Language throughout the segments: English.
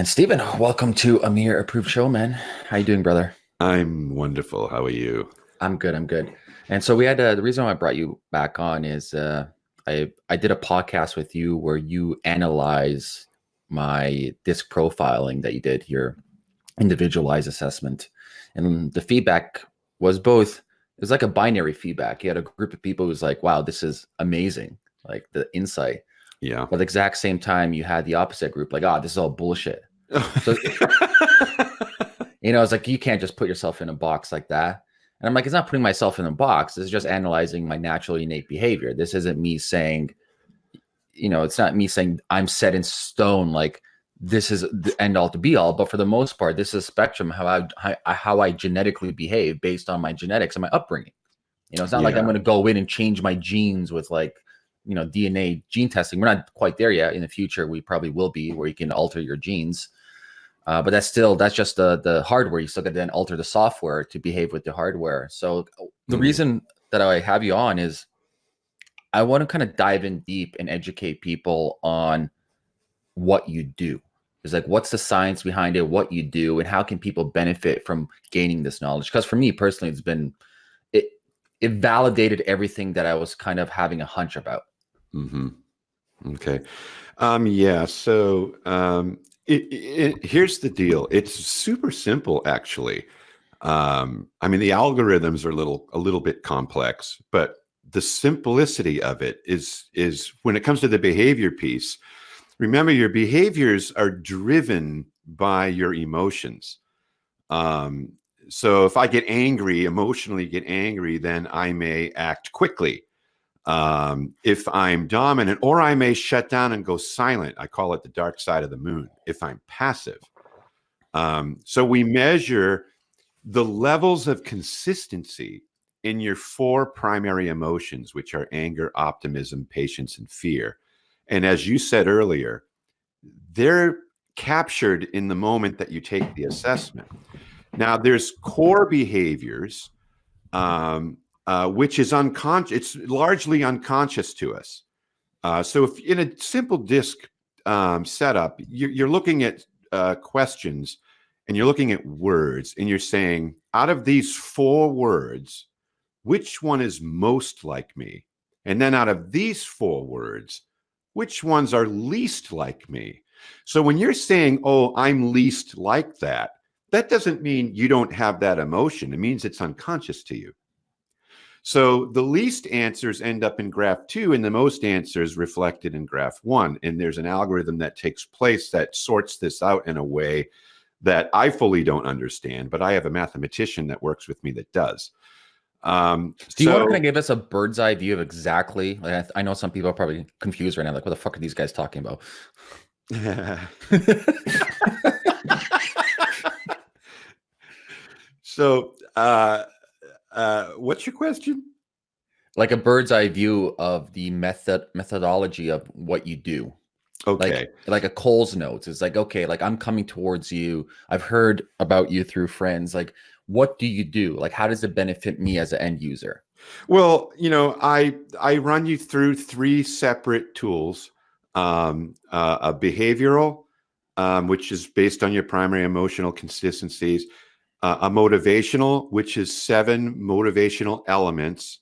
And Stephen, welcome to Amir Approved Show, man. How you doing, brother? I'm wonderful. How are you? I'm good. I'm good. And so we had uh, the reason why I brought you back on is uh, I I did a podcast with you where you analyze my disc profiling that you did your individualized assessment, and the feedback was both. It was like a binary feedback. You had a group of people who was like, "Wow, this is amazing!" Like the insight, Yeah. But at the exact same time, you had the opposite group, like, oh, this is all bullshit. So, you know, it's like you can't just put yourself in a box like that. And I'm like, it's not putting myself in a box. This is just analyzing my natural innate behavior. This isn't me saying, you know, it's not me saying I'm set in stone, like this is the end all to be all. But for the most part, this is a spectrum how I how, how I genetically behave based on my genetics and my upbringing. You know, it's not like I'm going to go in and change my genes with like you know DNA gene testing. We're not quite there yet. In the future, we probably will be where you can alter your genes. Uh, but that's still that's just the the hardware. You still got to then alter the software to behave with the hardware. So the Mhm. reason that I have you on is I want to kind of dive in deep and educate people on what you do. It's like what's the science behind it, what you do, and how can people benefit from gaining this knowledge? Because for me personally, it's been it it validated everything that I was kind of having a hunch about. Mm-hmm. Okay. Um, yeah. So um, it, it, here's the deal. It's super simple, actually. Um, I mean, the algorithms are a little a little bit complex, but the simplicity of it is is when it comes to the behavior piece. Remember, your behaviors are driven by your emotions. Um, so if I get angry, emotionally get angry, then I may act quickly. Um, if I'm dominant, or I may shut down and go silent. I call it the dark side of the moon. If I'm passive. Um, so we measure the levels of consistency in your four primary emotions, which are anger, optimism, patience, and fear. And as you said earlier, they're captured in the moment that you take the assessment. Now, there's core behaviors, um, uh, which is unconscious. It's largely unconscious to us. Uh, so, if in a simple DISC um, setup, you're, you're looking at uh, questions and you're looking at words, and you're saying, out of these four words, which one is most like me? And then out of these four words, which ones are least like me? So when you're saying, oh, I'm least like that, that doesn't mean you don't have that emotion. It means it's unconscious to you. So the least answers end up in graph two, and the most answers reflected in graph one. And there's an algorithm that takes place that sorts this out in a way that I fully don't understand, but I have a mathematician that works with me that does. Um, Do you want to kind of give us a bird's eye view of exactly? Like, I, I know some people are probably confused right now. Like, what the fuck are these guys talking about? so, uh, uh, what's your question? like a bird's eye view of the method methodology of what you do. Okay. Like like a Coles Notes. It's like, okay, like I'm coming towards you. I've heard about you through friends. Like, what do you do? Like, how does it benefit me as an end user? Well, you know, I I run you through three separate tools: um, uh, a behavioral, um, which is based on your primary emotional consistencies, uh, a motivational, which is seven motivational elements,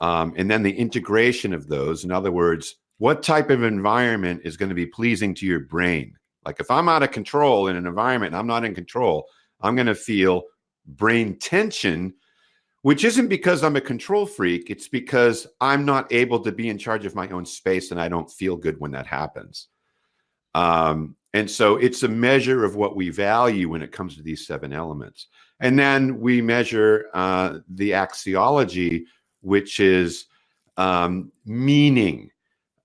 um, and then the integration of those. In other words, what type of environment is going to be pleasing to your brain? Like if I'm out of control in an environment and I'm not in control, I'm going to feel brain tension which isn't because I'm a control freak. It's because I'm not able to be in charge of my own space and I don't feel good when that happens. Um, and so it's a measure of what we value when it comes to these seven elements. And then we measure uh, the axiology, which is um, meaning.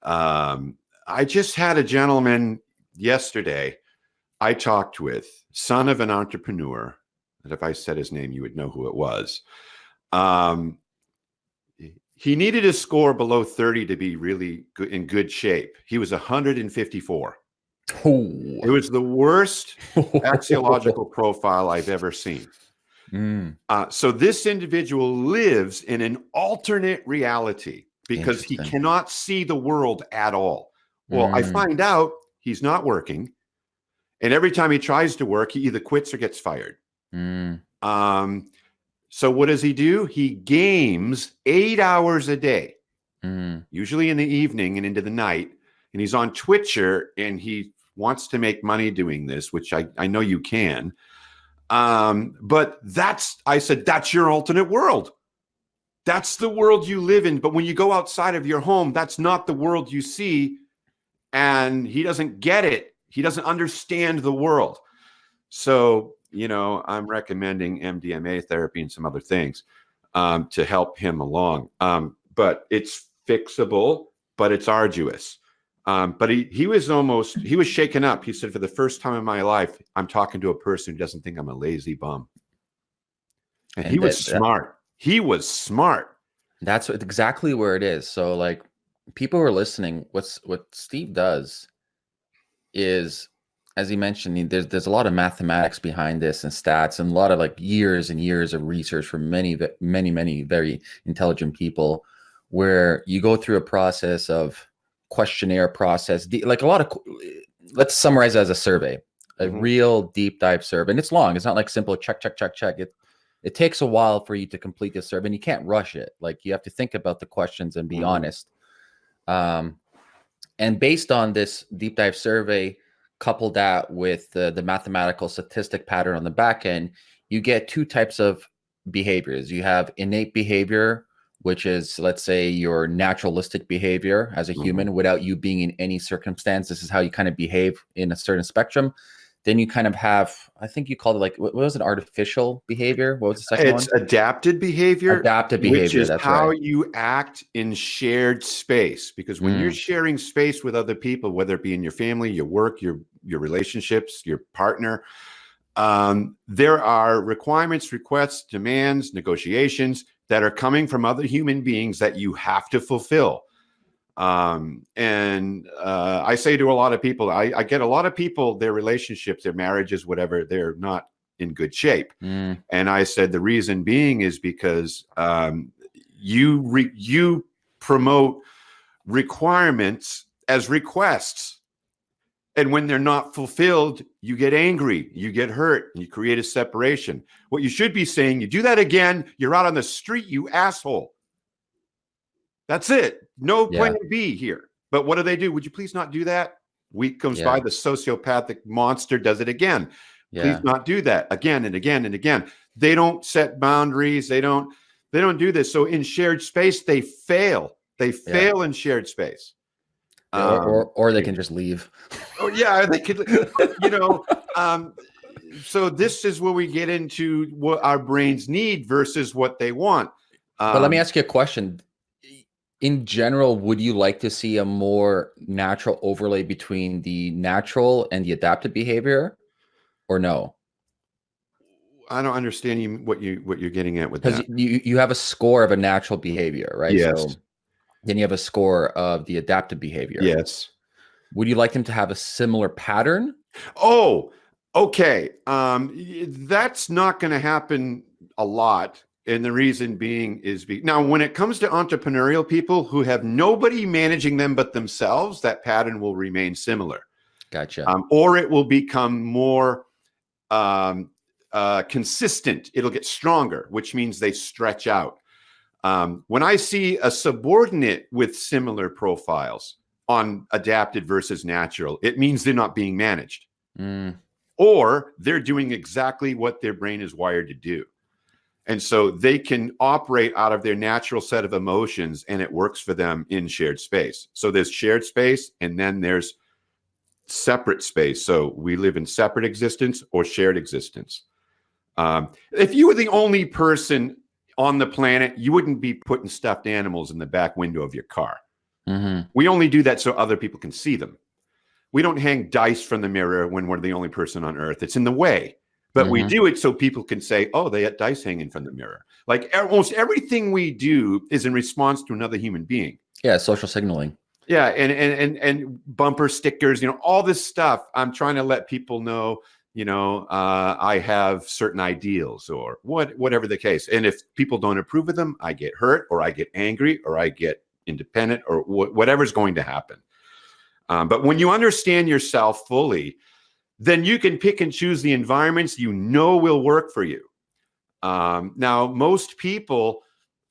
Um, I just had a gentleman yesterday I talked with, son of an entrepreneur. And if I said his name, you would know who it was. Um, he needed a score below 30 to be really good, in good shape. He was 154. It was the worst axiological profile I've ever seen. Mm, Uh, so this individual lives in an alternate reality because he cannot see the world at all. Well, I Mm. find out he's not working And every time he tries to work, he either quits or gets fired. Mm. Um, so what does he do? He games eight hours a day, Mm. usually in the evening and into the night. And he's on Twitcher and he wants to make money doing this, which I, I know you can. Um, but that's, I said, that's your alternate world. That's the world you live in. But when you go outside of your home, that's not the world you see. And he doesn't get it. He doesn't understand the world. So, you know, I'm recommending MDMA therapy and some other things um, to help him along. Um, but it's fixable, but it's arduous. Um, but he he was almost he was shaken up. He said, "For the first time in my life, I'm talking to a person who doesn't think I'm a lazy bum." And, And he was that- that- smart. He was smart. That's exactly where it is. So like people who are listening, what's what Steve does is as he mentioned, there's there's a lot of mathematics behind this and stats and a lot of like years and years of research from many many many very intelligent people where you go through a process of questionnaire process like a lot of let's summarize as a survey a Mhm. real deep dive survey and it's long it's not like simple check check check check it it takes a while for you to complete this survey and you can't rush it like you have to think about the questions and be Mhm. honest um, and based on this deep dive survey couple that with the mathematical statistic pattern on the back end you get two types of behaviors you have innate behavior which is let's say your naturalistic behavior as a Mhm. human without you being in any circumstance this is how you kind of behave in a certain spectrum then you kind of have i think you called it like what was it artificial behavior what was the second It's one adapted behavior, adaptive behavior which is how right you act in shared space. Because when you're Mm. sharing space with other people, whether it be in your family, your work, your your relationships, your partner, um, there are requirements, requests, demands, negotiations that are coming from other human beings that you have to fulfill. Um, and uh, I say to a lot of people, I, I get a lot of people, their relationships, their marriages, whatever, they're not in good shape. Mm, And I said the reason being is because um, you re- you promote requirements as requests, and when they're not fulfilled, you get angry, you get hurt, and you create a separation. What you should be saying, you do that again, you're out on the street, you asshole. That's it. No Yeah. plan B here. But what do they do? Would you please not do that? Week comes Yeah. by, the sociopathic monster does it again yeah please not do that again and again and again they don't set boundaries they don't they don't do this so in shared space they fail they fail in shared space Um, or, or they can just leave oh yeah they could you know um so this is where we get into what our brains need versus what they want But let me Um, ask you a question. In general, would you like to see a more natural overlay between the natural and the adaptive behavior, or no? i don't understand you what you what you're getting at with that you you have a score of a natural behavior, right? Yes. Then you have a score of the adaptive behavior. yes Would you like them to have a similar pattern? Oh, okay. Um, that's not going to happen a lot. And the reason being is be now when it comes to entrepreneurial people who have nobody managing them but themselves, that pattern will remain similar, Gotcha. um, or it will become more um, uh, consistent. It'll get stronger, which means they stretch out. Um, when I see a subordinate with similar profiles on adapted versus natural, it means they're not being managed Mm, or they're doing exactly what their brain is wired to do. And so they can operate out of their natural set of emotions and it works for them in shared space. So there's shared space and then there's separate space. So we live in separate existence or shared existence. Um, if you were the only person on the planet, you wouldn't be putting stuffed animals in the back window of your car. mhm. We only do that so other people can see them. We don't hang dice from the mirror when we're the only person on earth. It's in the way. But we Mhm. do it so people can say, oh, they had dice hanging from the mirror. Like almost everything we do is in response to another human being. Yeah, social signaling. Yeah, and and and and bumper stickers, you know, all this stuff. I'm trying to let people know, you know, uh, I have certain ideals or what, whatever the case. And if people don't approve of them, I get hurt or I get angry or I get independent or wh- whatever's going to happen. Um, but when you understand yourself fully, then you can pick and choose the environments you know will work for you. Um, now, most people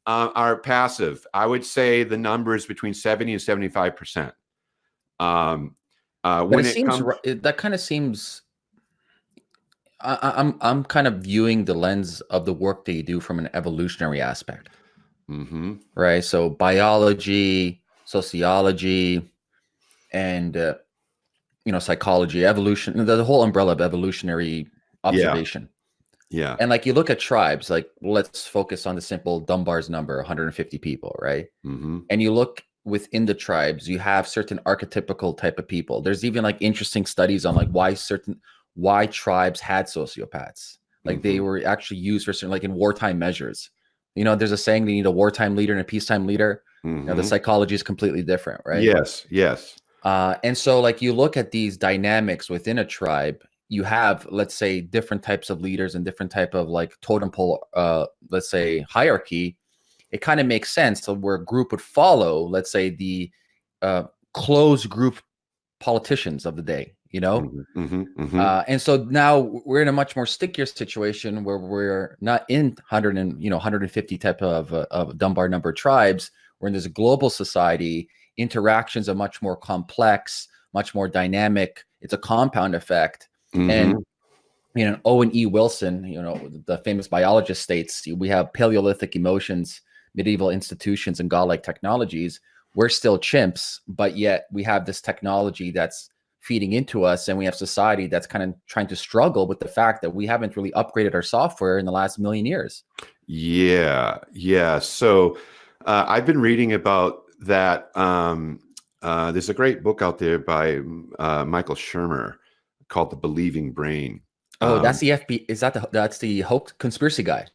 uh, are passive. I would say the number is between 70 and 75 percent. Um, uh, when it, it comes, that kind of seems I, I'm I'm kind of viewing the lens of the work that you do from an evolutionary aspect, mm-hmm. right? So biology, sociology, and uh, you know psychology, evolution, the, the, whole umbrella of evolutionary observation. Yeah. yeah. And like you look at tribes, like let's focus on the simple Dunbar's number, 150 people, right? Mm-hmm. And you look within the tribes, you have certain archetypical type of people. There's even like interesting studies on like why certain why tribes had sociopaths. Like mm-hmm. they were actually used for certain, like in wartime measures. You know, there's a saying they need a wartime leader and a peacetime leader. Mm-hmm. You know, the mm-hmm. psychology is completely different, right? Yes, yes. Uh, and so, like, you look at these dynamics within a tribe. You have, let's say, different types of leaders and different type of like totem pole, uh, let's say, hierarchy. It kind of makes sense to where a group would follow, let's say, the uh, closed group politicians of the day you know? Mm-hmm, mm-hmm, mm-hmm. Uh, and so now we're in a much more stickier situation where we're not in 100 and you know 150 type of, uh, of dunbar number tribes. We're in this global society. Interactions are much more complex much more dynamic. It's a compound effect. And mm-hmm. you know owen e. Wilson you know the famous biologist states we have paleolithic emotions medieval institutions and godlike technologies. We're still chimps but yet we have this technology that's feeding into us and we have society that's kind of trying to struggle with the fact that we haven't really upgraded our software in the last million years. Yeah yeah so uh, i've been reading about that um, uh, there's a great book out there by uh, michael shermer called the believing brain. Oh um, that's the fb is that the that's the hoax conspiracy guy?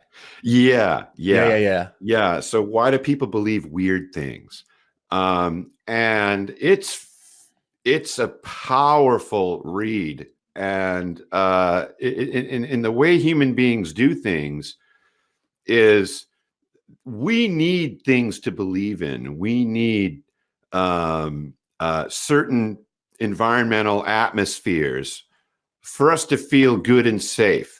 Yeah yeah. Yeah yeah yeah, yeah. so why do people believe weird things? Um, and it's it's a powerful read and uh, in, in, the way human beings do things is we need things to believe in. We need um, uh, certain environmental atmospheres for us to feel good and safe